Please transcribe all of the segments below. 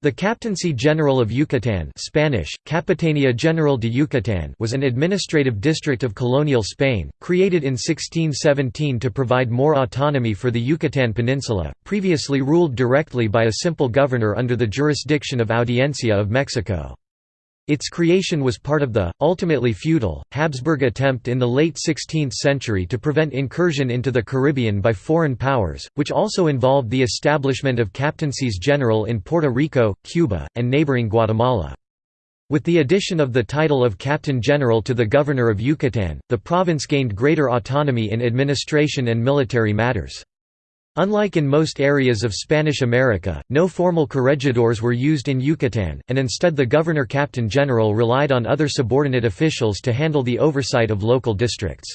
The Captaincy General of Yucatán Spanish, Capitania General de Yucatán was an administrative district of colonial Spain, created in 1617 to provide more autonomy for the Yucatán Peninsula, previously ruled directly by a simple governor under the jurisdiction of Audiencia of Mexico. Its creation was part of the, ultimately futile, Habsburg attempt in the late 16th century to prevent incursion into the Caribbean by foreign powers, which also involved the establishment of captaincies general in Puerto Rico, Cuba, and neighboring Guatemala. With the addition of the title of Captain General to the Governor of Yucatan, the province gained greater autonomy in administration and military matters. Unlike in most areas of Spanish America, no formal corregidors were used in Yucatan, and instead the governor-captain general relied on other subordinate officials to handle the oversight of local districts.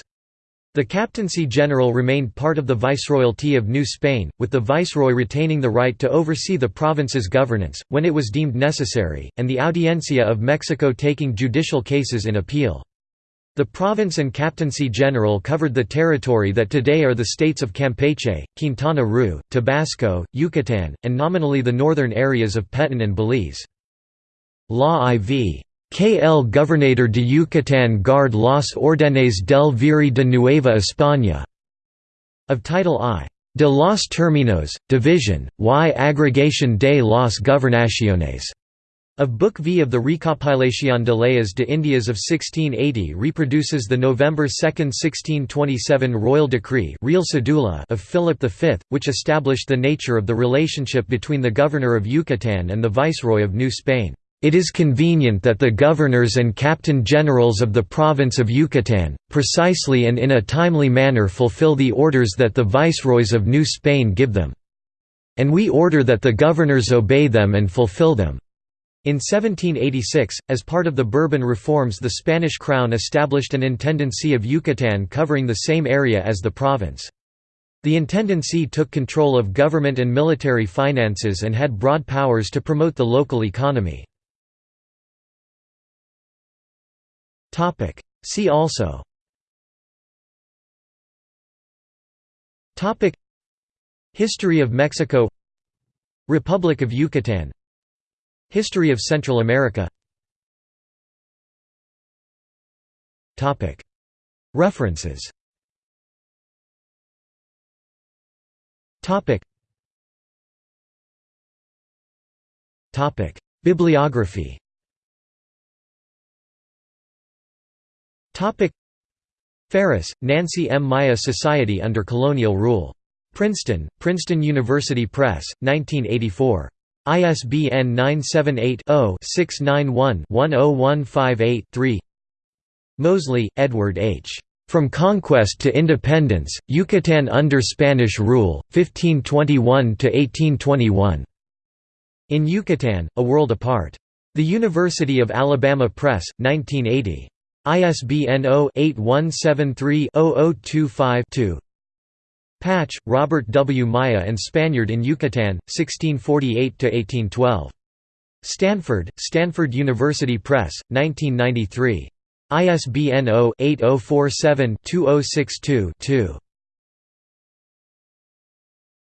The captaincy general remained part of the viceroyalty of New Spain, with the viceroy retaining the right to oversee the province's governance, when it was deemed necessary, and the Audiencia of Mexico taking judicial cases in appeal. The province and captaincy general covered the territory that today are the states of Campeche, Quintana Roo, Tabasco, Yucatan, and nominally the northern areas of Petén and Belize. Law IV. KL Gobernador de Yucatán guard las órdenes del Virrey de Nueva España. Of Title I. De los términos, division, y agregación de las gobernaciones. Of Book V of the Recopilación de Leyes de Indias of 1680 reproduces the November 2, 1627 royal decree Real Cedula of Philip V, which established the nature of the relationship between the governor of Yucatan and the viceroy of New Spain. It is convenient that the governors and captain generals of the province of Yucatan, precisely and in a timely manner fulfill the orders that the viceroys of New Spain give them. And we order that the governors obey them and fulfill them. In 1786, as part of the Bourbon reforms the Spanish crown established an Intendancy of Yucatan covering the same area as the province. The Intendancy took control of government and military finances and had broad powers to promote the local economy. See also. History of Mexico. Republic of Yucatan History of Central America. References. Bibliography. Farriss, Nancy M. Maya Society under Colonial Rule. Princeton, Princeton University Press, 1984. ISBN 978-0-691-10158-3 Moseley, Edward H. From Conquest to Independence, Yucatan under Spanish Rule, 1521–1821. In Yucatan, A World Apart. The University of Alabama Press, 1980. ISBN 0-8173-0025-2 Patch, Robert W. Maya and Spaniard in Yucatan, 1648–1812. Stanford, Stanford University Press, 1993. ISBN 0-8047-2062-2.